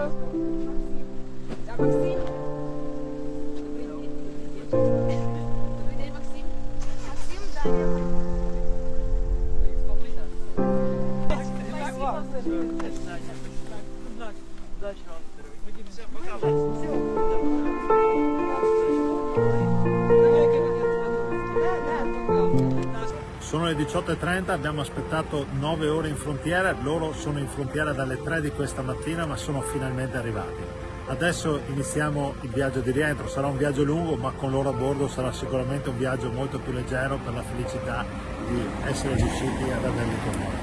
Да, Максим. Добрый день, Максим. Максим, Даня. Спасибо. Удачи вам. Все, пока. Да, да, пока. Le 18.30, abbiamo aspettato 9 ore in frontiera, loro sono in frontiera dalle 3 di questa mattina ma sono finalmente arrivati. Adesso iniziamo il viaggio di rientro, sarà un viaggio lungo ma con loro a bordo sarà sicuramente un viaggio molto più leggero per la felicità di essere riusciti ad averli con noi.